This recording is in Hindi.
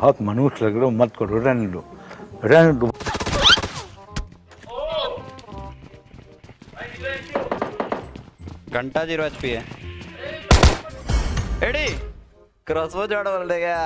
बहुत मनुष्य लग रहे हो, मत करो, रहने लो रहने लो घंटा ज़ीरो एचपी है। एडी क्रॉसबो जड़ बोल देगा